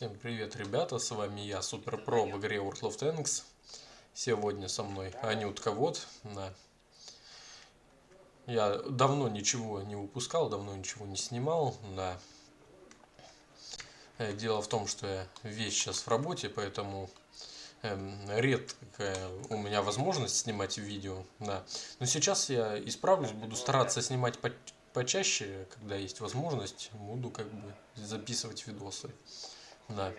Всем привет, ребята, с вами я, Супер Про в игре World of Tanks. Сегодня со мной Анютка Вот. Да. Я давно ничего не выпускал, давно ничего не снимал, да. Э, дело в том, что я весь сейчас в работе, поэтому эм, редкая у меня возможность снимать видео, да. Но сейчас я исправлюсь, буду стараться снимать по почаще, когда есть возможность, буду как бы записывать видосы. Да.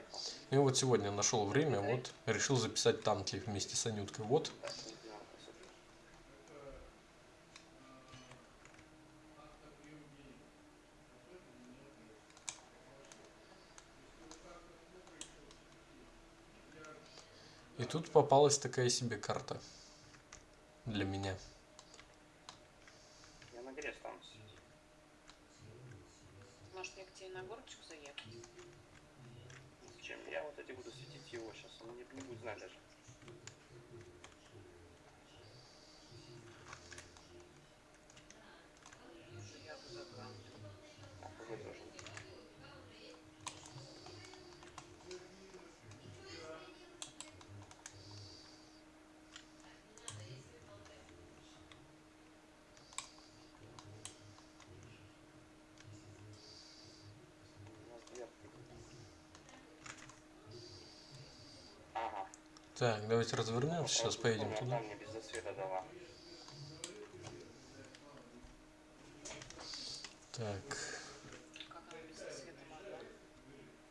И вот сегодня нашел время, вот решил записать танки вместе с Анюткой. Вот. И тут попалась такая себе карта для меня. Я на горе останусь. Может, я к тебе на горочку заехать? Зачем? Я вот эти буду светить его сейчас, он не, не будет знать даже. Я бы забрал. А, ПВ тоже. У нас две. Ага. Так, давайте развернемся, сейчас поедем туда. Так?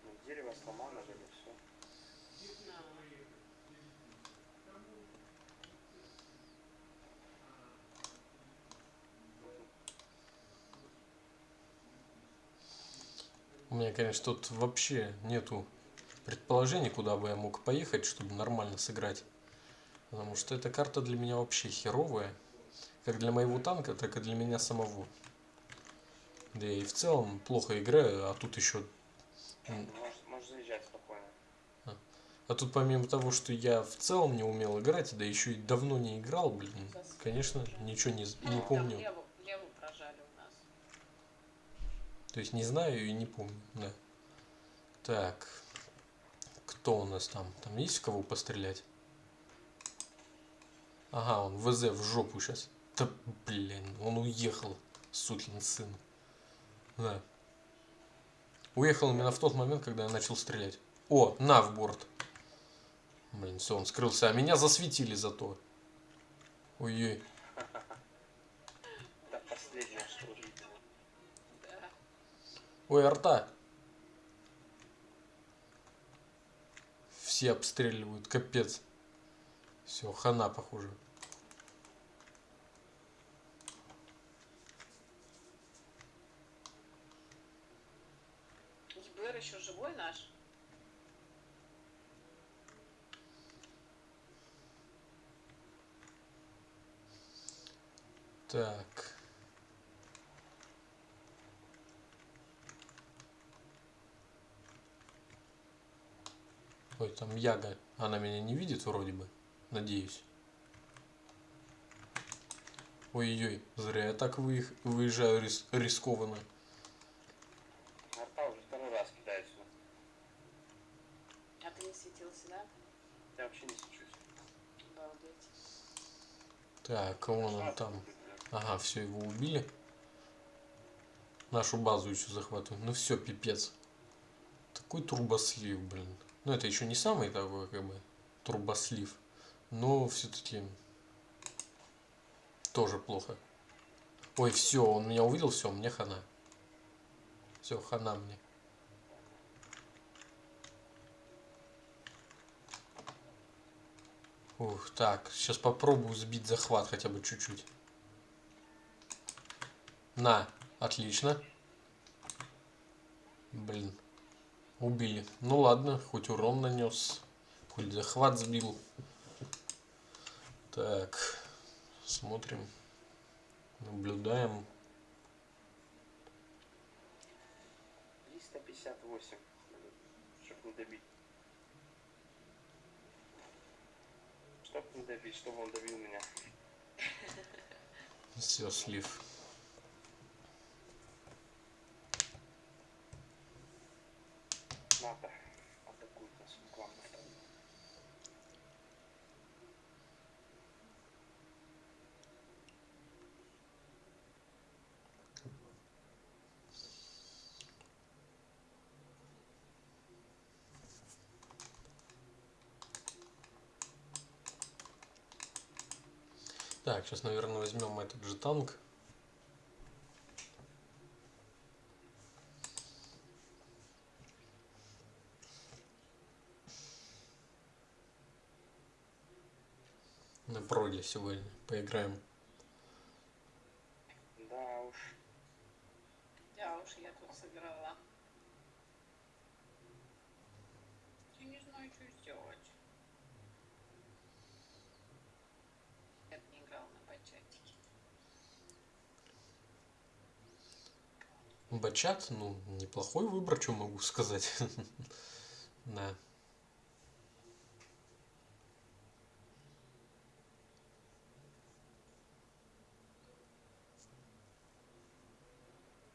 Ну, дерево сломано же, все. У меня, конечно, тут вообще нету предположений, куда бы я мог поехать, чтобы нормально сыграть. Потому что эта карта для меня вообще херовая. Как для моего танка, так и для меня самого. Да и в целом плохо играю, а тут еще... м, Можешь, можешь заезжать спокойно. А тут помимо того, что я в целом не умел играть, да еще и давно не играл, блин, конечно, ничего не, з- не ну, помню. Там леву, леву прожали у нас. То есть не знаю и не помню, да. Так, кто у нас там? Там есть в кого пострелять? Ага, он ВЗ в жопу сейчас. Да, блин, он уехал, сукин сын. Да. Уехал именно в тот момент, когда я начал стрелять. О, на в борт. Блин, все, он скрылся. А меня засветили зато. Ой-ой. Ой, арта. Все обстреливают, капец. Все, хана, похоже. ЕБР еще живой наш? Так. Там Яга. Она меня не видит вроде бы. Надеюсь. Ой-ой, зря я так выех- выезжаю рис- рискованно. Арта уже второй раз кидает сюда. А ты не светился, да? Я вообще не сечусь. Обалдеть. Так, вон он там. Ага, все, его убили. Нашу базу еще захватывают. Ну все, пипец. Такой трубослив, блин. Ну это еще не самый такой, как бы, трубослив. Но все-таки тоже плохо. Ой, все, он меня увидел, все, мне хана. Все, хана мне. Ух, так, сейчас попробую сбить захват хотя бы чуть-чуть. На, отлично. Блин, убили. Ну ладно, хоть урон нанес, хоть захват сбил. Так, смотрим, наблюдаем. 358. Чтоб не добить. Чтоб не добить, чтобы он добил меня. Все, слив. Надо. какую-то с- к вам доставить. Так, сейчас, наверное, возьмем этот же танк. На проде сегодня поиграем. Да уж. Да уж, я тут сыграла. Я не знаю, что сделать. Я не играл на бачатике. Бачат, ну, неплохой выбор, что могу сказать. Да.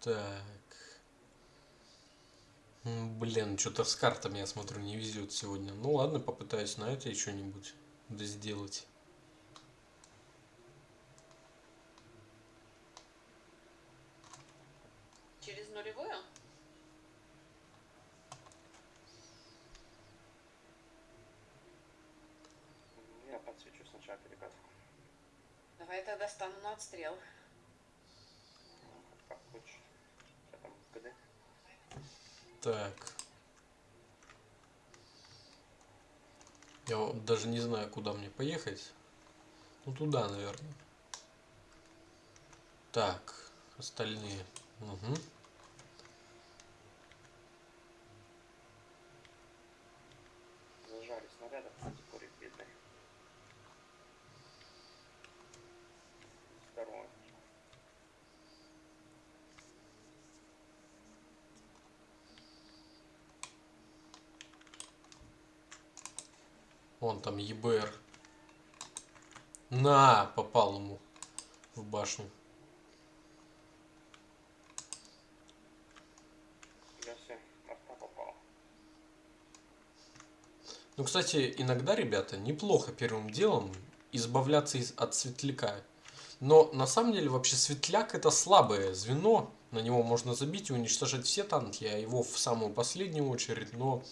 Так. Блин, что-то с картами, я смотрю, не везет сегодня. Ну ладно, попытаюсь на это что-нибудь да сделать. Через нулевую? Я подсвечу сначала перекатку. Давай я тогда стану на отстрел. Как хочешь. Так. Я даже не знаю, куда мне поехать. Ну, туда, наверное. Так, остальные. Угу. Зажали снарядов, курит бедный. Здорово. Вон там ЕБР. На, попал ему в башню. Ну, кстати, иногда, ребята, неплохо первым делом избавляться из, от светляка. Но на самом деле вообще светляк это слабое звено. На него можно забить и уничтожить все танки, а его в самую последнюю очередь. Но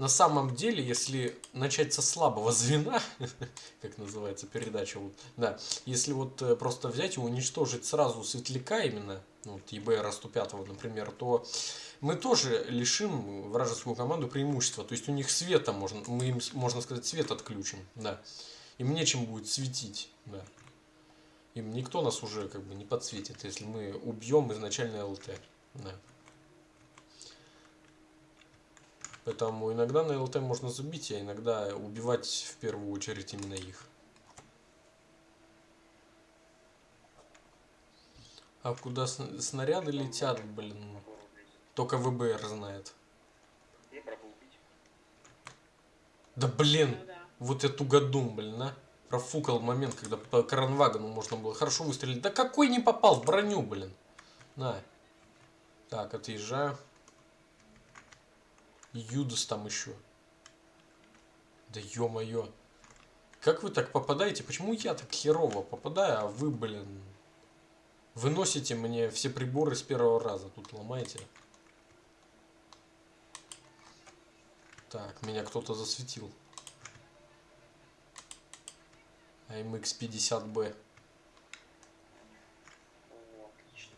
на самом деле, если начать со слабого звена, как называется передача, вот, да, если вот э, просто взять и уничтожить сразу светляка именно, ну, вот ЕБР 105, например, то мы тоже лишим вражескую команду преимущества. То есть у них света можно, мы им, можно сказать, свет отключим, да. Им нечем будет светить, да. Им никто нас уже как бы не подсветит, если мы убьем изначально ЛТ, да. Поэтому иногда на ЛТ можно забить, а иногда убивать в первую очередь именно их. А куда сн- снаряды летят, блин, только ВБР знает. Да блин, вот эту году, блин, а. Профукал момент, когда по кранвагону можно было хорошо выстрелить. Да какой не попал в броню, блин. На. Так, отъезжаю. Юдас там еще. Да ё-моё. Как вы так попадаете? Почему я так херово попадаю, а вы, блин, выносите мне все приборы с первого раза. Тут ломаете. Так, меня кто-то засветил. AMX 50B. О, отлично.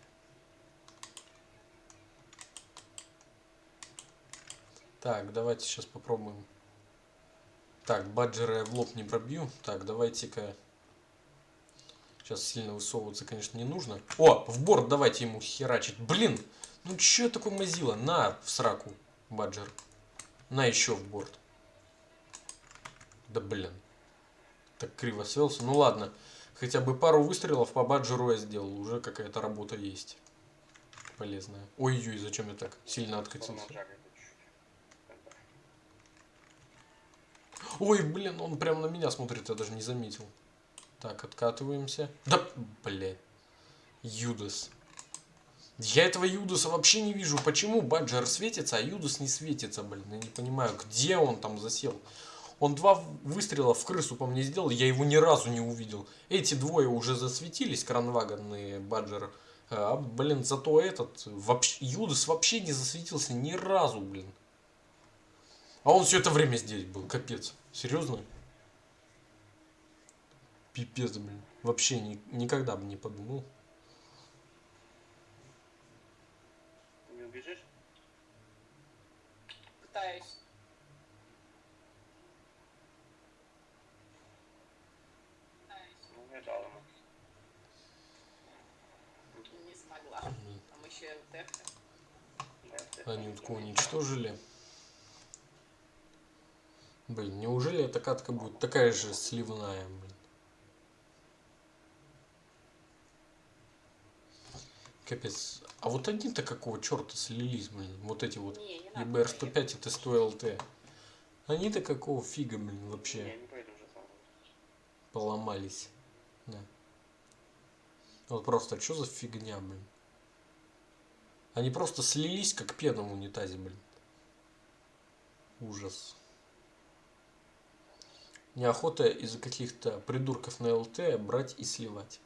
Так, давайте сейчас попробуем. Так, баджера я в лоб не пробью. Так, давайте-ка. Сейчас сильно высовываться, конечно, не нужно. О, в борт давайте ему херачить. Блин, ну чё такой мазила? На, в сраку, баджер. На еще в борт. Да блин. Так криво свелся. Ну ладно. Хотя бы пару выстрелов по баджеру я сделал. Уже какая-то работа есть. Полезная. Ой-ой, зачем я так сильно откатился? Нажали это чуть-чуть. Центр. Ой, блин, он прям на меня смотрит, я даже не заметил. Так, откатываемся. Да, блядь. Юдас. Я этого Юдуса вообще не вижу. Почему Баджер светится, а Юдус не светится, блин? Я не понимаю, где он там засел. Он два выстрела в крысу по мне сделал, я его ни разу не увидел. Эти двое уже засветились, Кранваган и Баджер. А, блин, зато этот, вообще, Юдус вообще не засветился ни разу, блин. А он все это время здесь был, капец. Серьезно? Пипец, блин. Вообще ни, никогда бы не подумал. Ты не убежишь? Пытаюсь. Пытаюсь. Ну, я дал ему. Не смогла. Там еще это Они уничтожили. Блин, неужели эта катка будет такая же сливная, блин? Капец. А вот они-то какого черта слились, блин? Вот эти вот Не, не надо. ЕБР-105 и Т100ЛТ. Они-то какого фига, блин, вообще поломались. Да. Вот просто, что за фигня, блин? Они просто слились, как пена в унитазе, блин. Ужас. Неохота из-за каких-то придурков на ЛТ брать и сливать.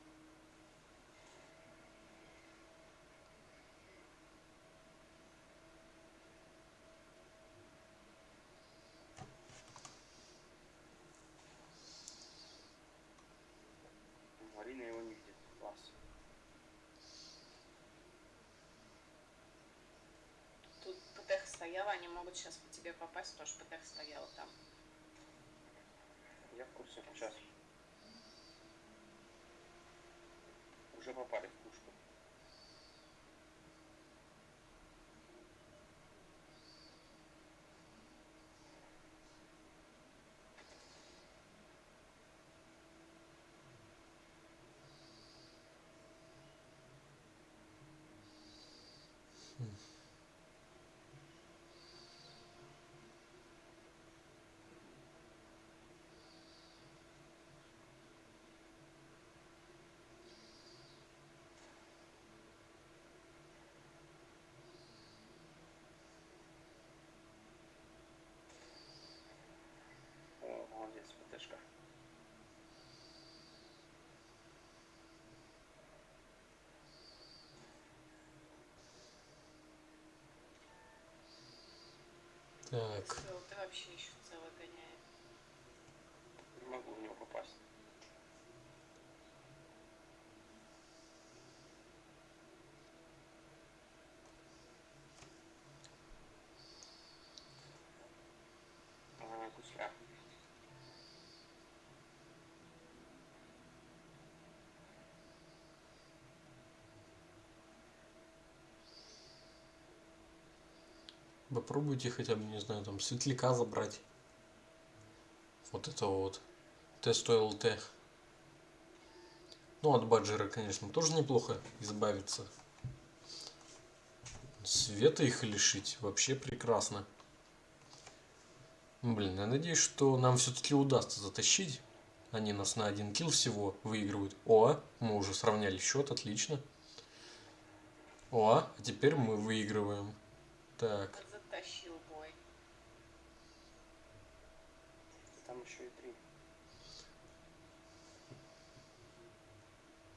Марина его не видит. Класс. Тут ПТХ стояла, они могут сейчас по тебе попасть, потому что ПТХ стояла там. Я в курсе. Сейчас. Уже попали Так. ЛТ вообще еще целый гоняет. Не могу в него попасть. А, гусля. Попробуйте хотя бы, не знаю, там светляка забрать. Вот это вот. Т100ЛТ. Ну, от баджера, конечно, тоже неплохо избавиться. Света их лишить вообще прекрасно. Блин, я надеюсь, что нам все-таки удастся затащить. Они нас на один килл всего выигрывают. О, мы уже сравняли счет, отлично. О, а теперь мы выигрываем. Так. Затащил бой. Там еще и три.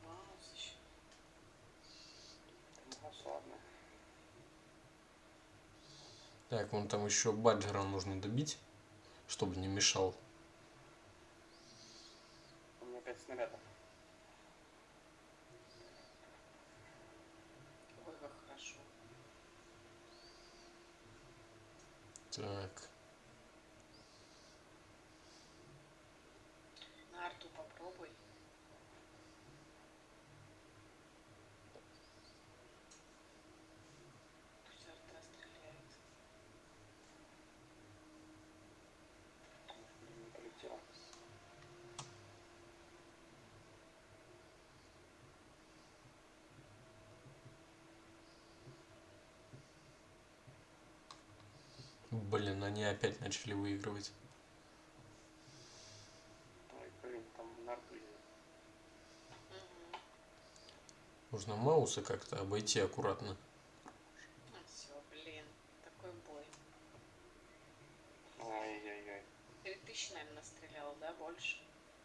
Маус еще. Ну, ладно. Так, вон там еще баджера нужно добить, чтобы не мешал. У меня пять снарядов. Ой, как хорошо. Так. Блин, они опять начали выигрывать. Ой, блин, там нарты. Мгм. Нужно маусы как-то обойти аккуратно. все, блин, такой бой. Ай-яй-яй. Три тысячи, наверное, настрелял, да, больше?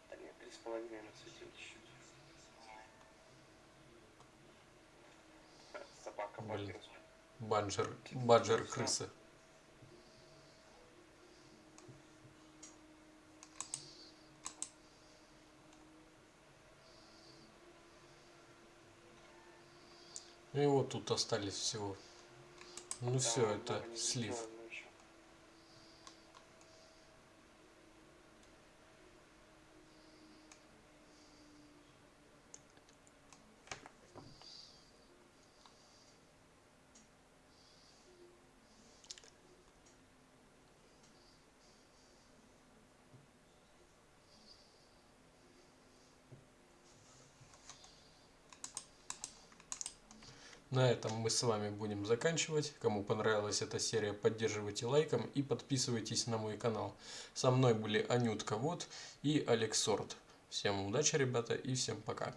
Да нет, три с половиной насветил чуть-чуть. Собака Блин. бакер. Банджер, баджер крыса. И вот тут остались всего. Ну все, это слив. На этом мы с вами будем заканчивать. Кому понравилась эта серия, поддерживайте лайком и подписывайтесь на мой канал. Со мной были Анютка Вот и Алекс Сорт. Всем удачи, ребята, и всем пока.